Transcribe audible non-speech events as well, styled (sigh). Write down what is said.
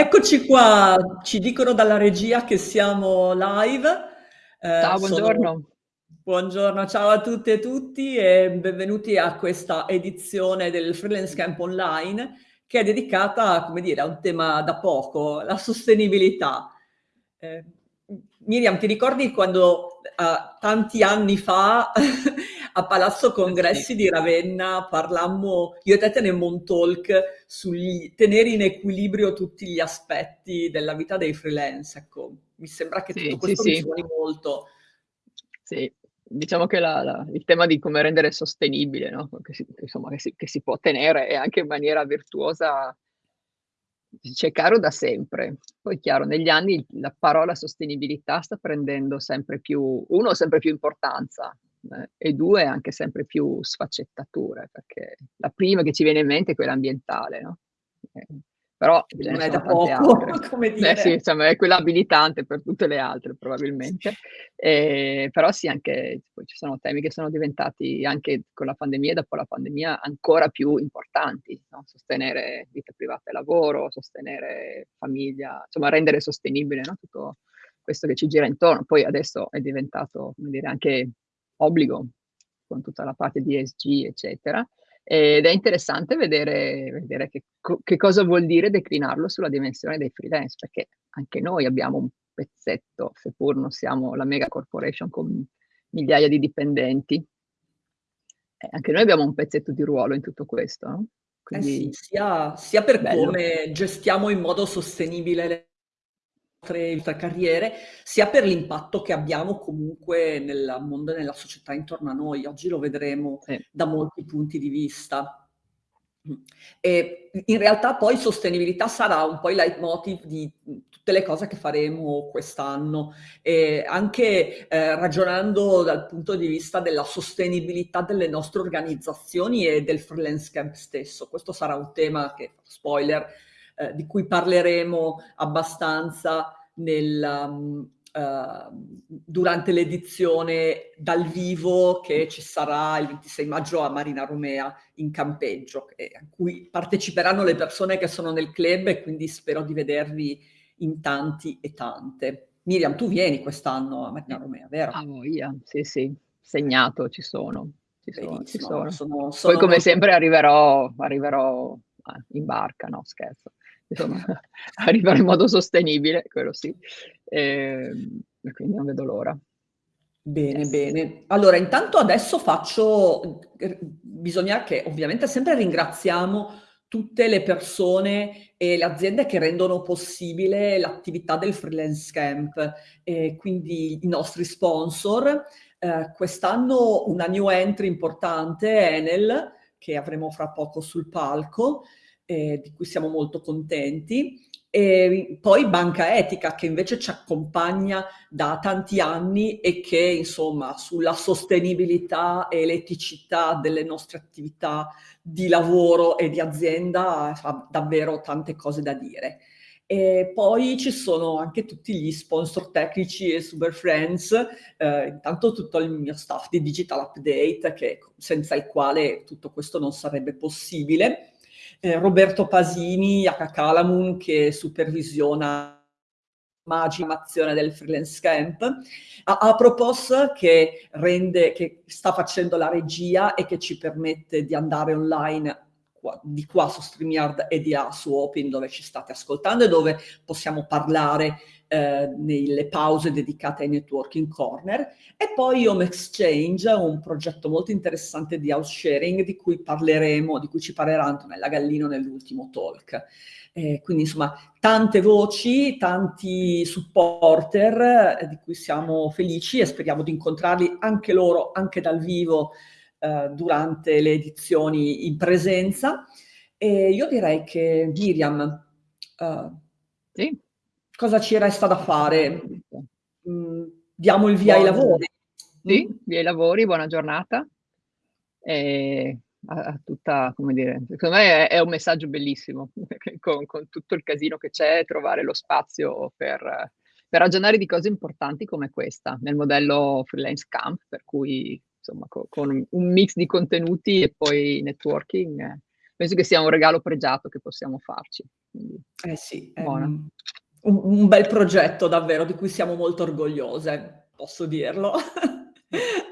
Eccoci qua, ci dicono dalla regia che siamo live. Ciao, Eh, sono... buongiorno. Buongiorno, ciao a tutte e tutti e benvenuti a questa edizione del Freelance Camp Online che è dedicata, come dire, a un tema da poco, la sostenibilità. Eh, Miriam, ti ricordi quando uh, tanti anni fa (laughs) a Palazzo Congressi di Ravenna parlammo, io e te tenemmo un talk sul tenere in equilibrio tutti gli aspetti della vita dei freelance, ecco, mi sembra che Sì, tutto sì, questo sì. suoni molto. Sì, diciamo che la la il tema di come rendere sostenibile, no, che si insomma, che si che si può tenere e anche in maniera virtuosa ci è caro da sempre. Poi chiaro, negli anni la parola sostenibilità sta prendendo sempre più 1 sempre più importanza, e 2 anche sempre più sfaccettature, perché la prima che ci viene in mente è quella ambientale, no, ehm, però Non è da poco, (laughs) come Eh sì, dire. insomma è quella abilitante per tutte le altre probabilmente. Ehm, però sì, anche poi ci sono temi che sono diventati anche con la pandemia e dopo la pandemia ancora più importanti, no, sostenere vita privata e lavoro, sostenere famiglia, insomma rendere sostenibile, no, tutto questo che ci gira intorno. Poi adesso è diventato, come dire, anche obbligo con tutta la parte di ESG, eccetera. Ed è interessante vedere vedere che che cosa vuol dire declinarlo sulla dimensione dei freelance, perché anche noi abbiamo un pezzetto, seppur non siamo la mega corporation con migliaia di dipendenti, eh, anche noi abbiamo un pezzetto di ruolo in tutto questo, no, Eh sì, quindi sia sia per bello. come gestiamo in modo sostenibile le nostre carriere, sia per l'impatto che abbiamo comunque nel mondo e nella società intorno a noi. Oggi lo vedremo Sì. da molti punti di vista. E in realtà poi sostenibilità sarà un po' il leitmotiv di, tutte le cose che faremo quest'anno, e anche, ehm, ragionando dal punto di vista della sostenibilità delle nostre organizzazioni e del freelance camp stesso. Questo sarà un tema che, spoiler, ehm, di cui parleremo abbastanza nel mhmm, uhm, durante l'edizione dal vivo che ci sarà il 26 maggio a Marina Romea in campeggio, e a cui parteciperanno le persone che sono nel club e quindi spero di vedervi in tanti e tante. Miriam, tu vieni quest'anno a Marina. Romea, vero? A voglia, sì, sì, segnato, ci sono, ci sono, ci Benissimo, sono. sono Poi sono come sempre arriverò arriverò, eh, in barca, no scherzo. Insomma (laughs) arriverò in modo sostenibile, quello sì. Ehm, e quindi non vedo l'ora. Bene, Yes. bene. Allora intanto adesso faccio r bisogna che ovviamente sempre ringraziamo tutte le persone e le aziende che rendono possibile l'attività del freelance camp, e quindi i nostri sponsor. Ehm, quest'anno una new entry importante è Enel, che avremo fra poco sul palco, ehm, di cui siamo molto contenti. E poi Banca Etica, che invece ci accompagna da tanti anni e che insomma sulla sostenibilità e l'eticità delle nostre attività di lavoro e di azienda ha davvero tante cose da dire. E poi ci sono anche tutti gli sponsor tecnici e super friends, ehm, intanto tutto il mio staff di Digital Update che senza il quale tutto questo non sarebbe possibile. Eh, Roberto Pasini, Aka Kalamun, che supervisiona magimazione del freelance camp, a Apropos che rende, che sta facendo la regia e che ci permette di andare online qua, di qua su StreamYard e di là su Open dove ci state ascoltando e dove possiamo parlare eh, nelle pause dedicate ai networking corner e poi Home Exchange, un progetto molto interessante di house sharing di cui parleremo, di cui ci parlerà Antonella Gallino nell'ultimo talk. Eh, quindi insomma tante voci, tanti supporter eh, di cui siamo felici e speriamo di incontrarli anche loro, anche dal vivo, eh, durante le edizioni in presenza. E io direi che Miriam, uh, Sì. cosa ci resta da fare? Mm, diamo il via Buon... ai lavori. Sì, via ai lavori, buona giornata. E a, a tutta, come dire, secondo me è, è un messaggio bellissimo, (laughs) con, con, tutto il casino che c'è, trovare lo spazio per, per, ragionare di cose importanti come questa, nel modello freelance camp, per cui insomma con, con un mix di contenuti e poi networking, penso che sia un regalo pregiato che possiamo farci. Quindi, Eh sì, buona. un un bel progetto davvero di cui siamo molto orgogliose, posso dirlo. (laughs)